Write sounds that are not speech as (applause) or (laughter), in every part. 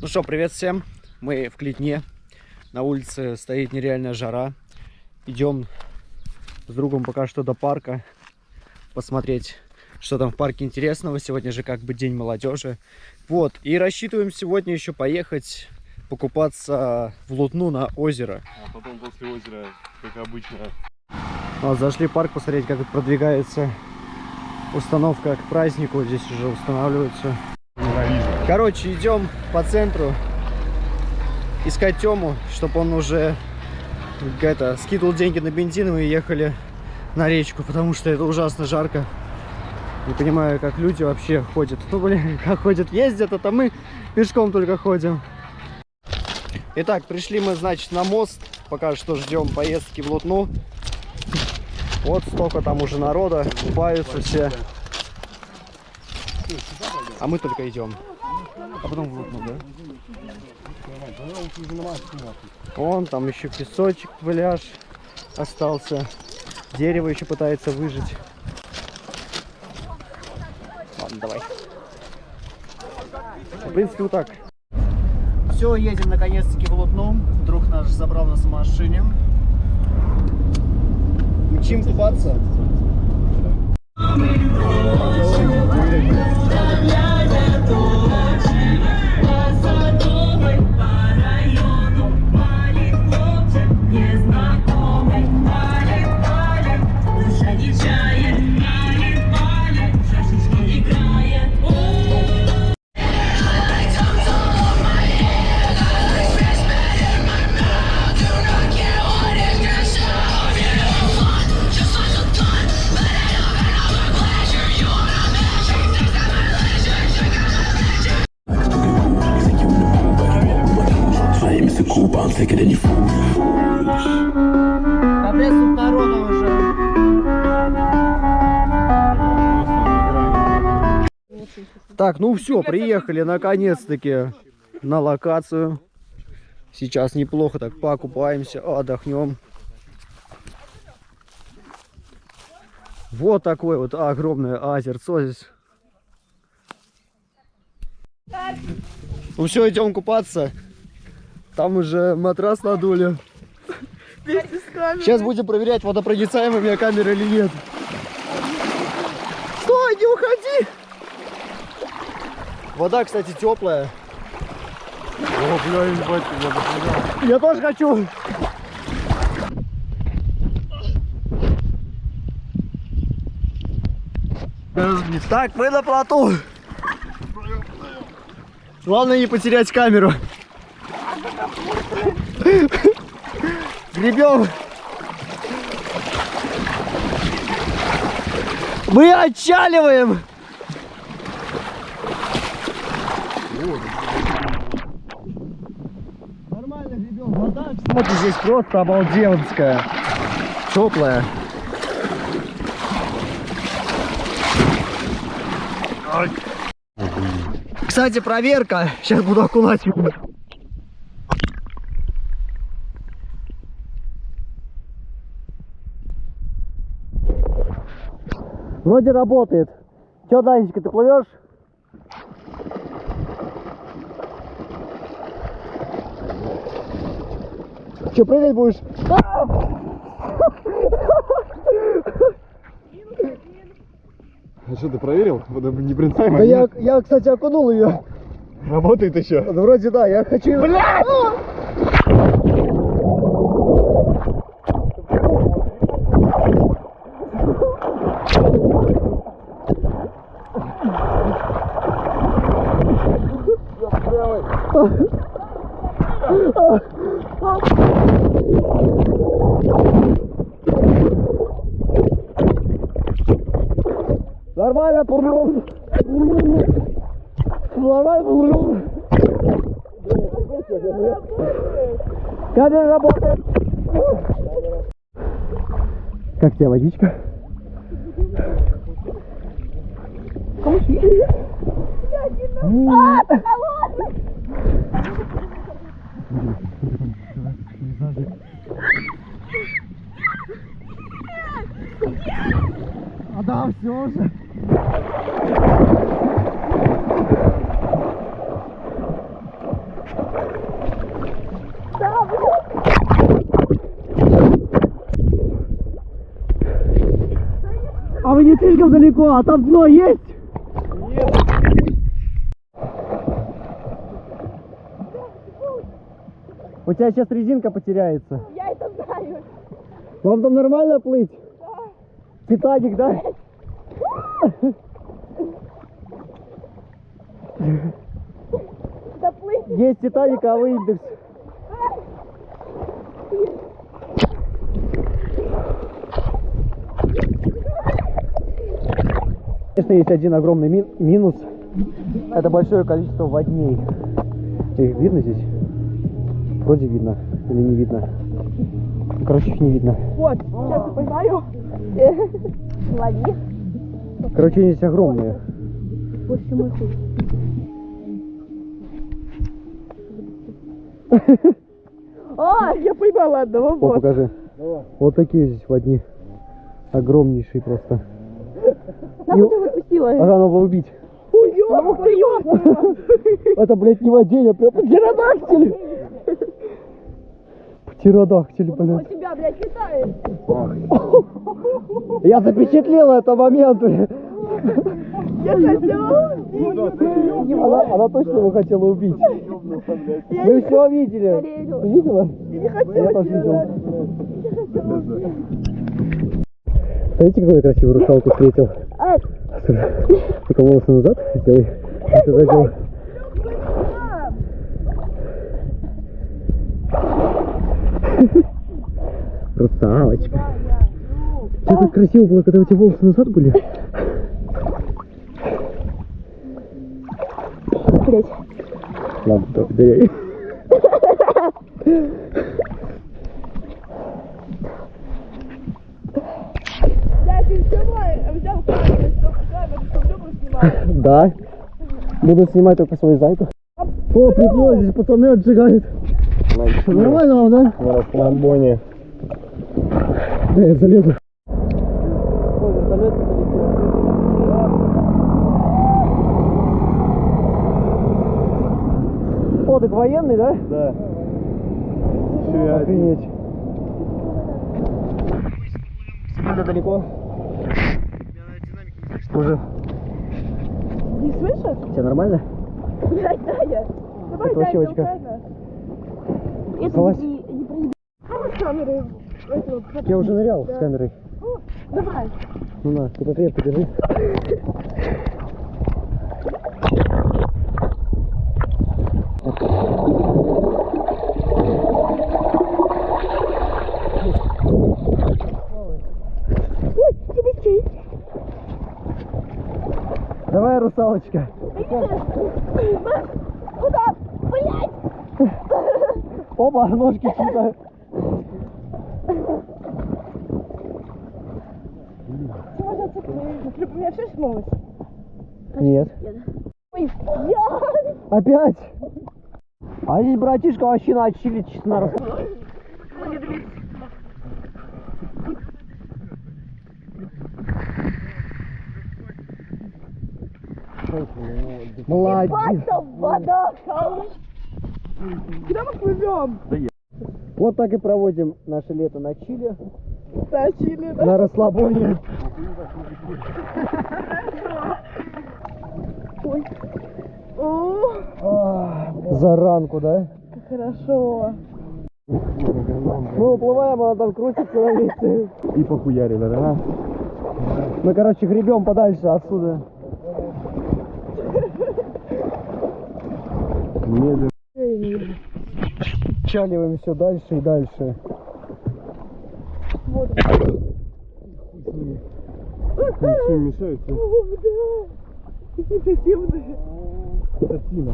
Ну что, привет всем. Мы в Клетне. На улице стоит нереальная жара. Идем с другом пока что до парка. Посмотреть, что там в парке интересного. Сегодня же как бы день молодежи. Вот. И рассчитываем сегодня еще поехать покупаться в Лутну на озеро. А потом после озера, как обычно, Вот, зашли в парк посмотреть, как продвигается установка к празднику. Здесь уже устанавливается. Короче, идем по центру искать Тему, чтобы он уже это, скидывал деньги на бензин, и мы ехали на речку, потому что это ужасно жарко. Не понимаю, как люди вообще ходят. Ну, блин, (laughs) как ходят, ездят, а то мы пешком только ходим. Итак, пришли мы, значит, на мост. Пока что ждем поездки в Лутну. Вот столько там уже народа, купаются все. А мы только идем. А потом в Лутну, да? Вон там еще песочек, пляж остался. Дерево еще пытается выжить. Ладно, давай. В принципе, вот так. Все, едем наконец-таки в Лутну. Друг наш забрал нас в машине. Мчим купаться. I don't know. Так, ну все, приехали наконец-таки на локацию. Сейчас неплохо так покупаемся, отдохнем. Вот такое вот огромное озерцо здесь. Ну все, идем купаться. Там уже матрас надули. Сейчас будем проверять, водопроницаемая у меня камера или нет. Вода, кстати, теплая. О, бля, ебать, я бы Я тоже хочу. Так, мы на плоту. Главное не потерять камеру. Гребем. Мы отчаливаем. Кстати, здесь просто обалденская. Теплая. Кстати, проверка. Сейчас буду окунать. Вроде работает. Че, Данечка, ты плывешь? Че, прыгать будешь? А что, ты проверил? Непроницаемо? Да я, я, кстати, окунул ее. Работает еще? Вроде да, я хочу... Блядь! Нормально, пурлюм. Нормально, пурлюм. Камера работает. Как тебе водичка? А да, все же. Не слишком далеко, а там дно есть? У тебя сейчас резинка потеряется. Я это знаю. Вам там нормально плыть? Титаник, да? Доплыть. Есть Титаник, а вы индекс. Конечно, есть один огромный мин- минус. Это большое количество водней. Их видно здесь? Вроде видно. Или не видно. Короче, их не видно. Вот, сейчас я поймаю. (laughs) Лови. Короче, они здесь огромные. Больше мой хуй. А, я поймала одного, О, вот. покажи. Вот такие здесь водни. Огромнейшие просто. Нахуй ты выпустила? Надо было убить. Ух ты, ёпта. Это, блядь, не водень, а прям птеродактиль. Птеродактиль, У блядь. тебя, блядь, летает. Я запечатлел этот момент. Я хотела убить. Она, она точно его хотела убить. Мы все видели. Видела? Я тоже видел. Смотрите, какую я красивую русалку встретил. Только волосы назад сделай. Это задел. Русалочка. Что так красиво было, когда у тебя волосы назад были? блядь. Ладно, только доверяй. Я ты снимай, взял камеру, камеру, чтобы Любу снимать. Да. Буду снимать только свою зайку. О, припло, здесь пацаны отжигают. Нормально вам, да? На планбоне. Да, я залезу. О, так военный, да? Да. Еще один. Охренеть. Сильно далеко. Уже. Не слышишь? Все нормально? Блядь. Давай, Даня, очка. толкай нас. Это не, не проеби. Камеры, Я уже нырял Да. с камерой. О, Давай. Ну на, ты покрепко держи. Ой, ты быстрей. Давай, русалочка. Куда? Блядь. Опа, ножки чьи-то. Ты можешь отцепить. У меня все смылось. Нет. Ой. Опять? А здесь братишка вообще начали чисто Молодец. Вода. Куда мы плывем? Вот так и проводим наше лето на Чили, Тащили, да? на расслабоне. Ой. За ранку, да? как хорошо. Мы уплываем, она там крутится на месте. И похуярили, да? Мы, короче, гребем подальше отсюда. Медленно. Чаливаем все дальше и дальше. Вот. Ничем мешает. О, да. Картина.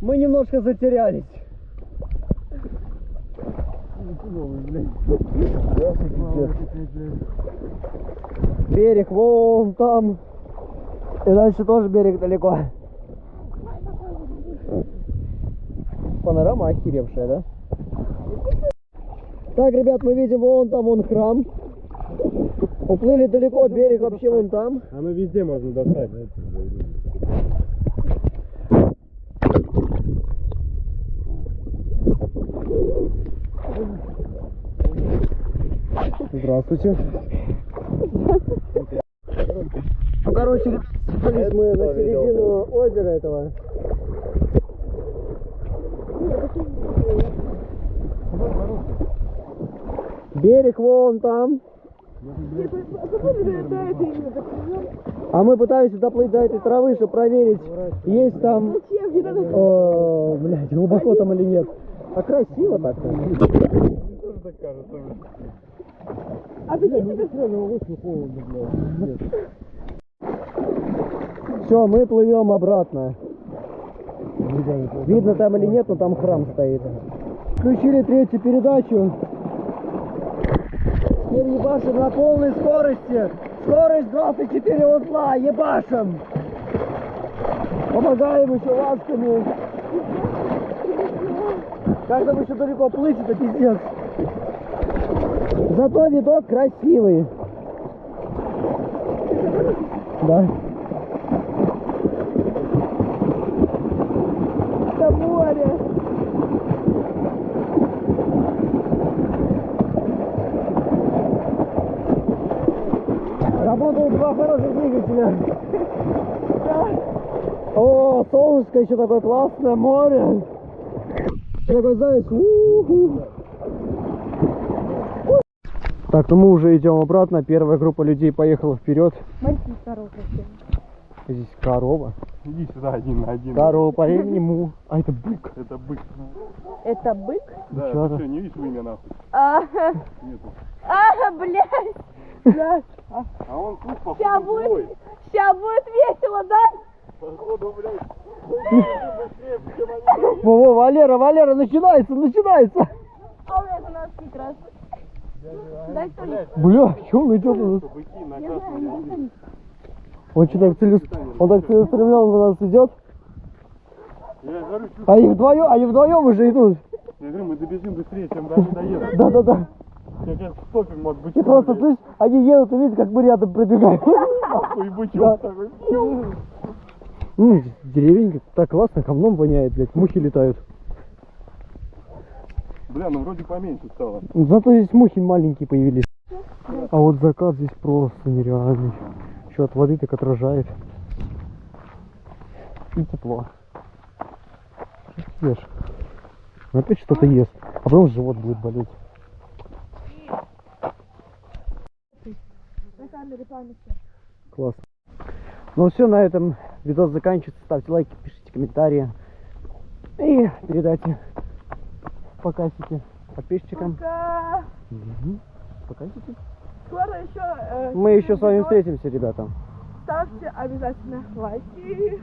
Мы немножко затерялись. Берег вон там. И дальше тоже берег далеко. Панорама охеревшая, да? Так, ребят, мы видим, вон там вон храм. Уплыли далеко, берег вообще вон там. Оно везде можно достать. Да? Здравствуйте. Ну, короче, мы на середину озера этого. Берег вон там. А мы пытаемся доплыть до этой травы, чтобы проверить, есть там, о, блядь, глубоко там или нет. А красиво так-то. А ты Все, мы плывем обратно. Видно там или нет, но там храм стоит. Включили третью передачу. Теперь ебашим на полной скорости. Скорость 24 узла, ебашим. Помогаем еще ластами. Как там еще далеко плыть, это пиздец. Зато видок красивый. Да. Это море. Работают два хороших двигателя. О, солнышко еще такое классное, море. Такой, знаешь. Так, ну мы уже идем обратно. Первая группа людей поехала вперед. Смотрите, здорово, красиво. Здесь корова. Иди сюда один на один. Корова по имени Му. А это бык. Это бык. Это бык? Да, ты что, не видишь имя нахуй? А, Нету. а, блядь. Блядь. А он тут походу Ща злой. будет, ща будет весело, да? Походу, блядь. Они. Во, Валера, Валера, начинается, начинается. А у меня это нас как раз. Дай что-нибудь. Бля, что он идет у нас? Он что так целес- он так целеустремленно на нас идет. Чё- А вдвоем, они вдвоем уже идут. я говорю, мы добежим быстрее, чем они доедут. Да-да-да. Сейчас стопим от бычка. И просто, слышь, они едут и видят, как мы рядом пробегаем. Нахуй, бычок такой. Ну, деревенька, так классно, говном воняет, блядь, мухи летают. Бля, ну вроде поменьше стало. Зато здесь мухи маленькие появились. А вот закат здесь просто нереальный. Еще от воды так отражает. И тепло. Ешь. Ну, Опять что-то ест. А потом живот будет болеть. На камере памяти. Классно. Ну все, на этом видос заканчивается. Ставьте лайки, пишите комментарии. И передайте покасики подписчикам. Пока. Покасики. Скоро еще... э, Мы еще с вами встретимся, ребята. Ставьте обязательно лайки.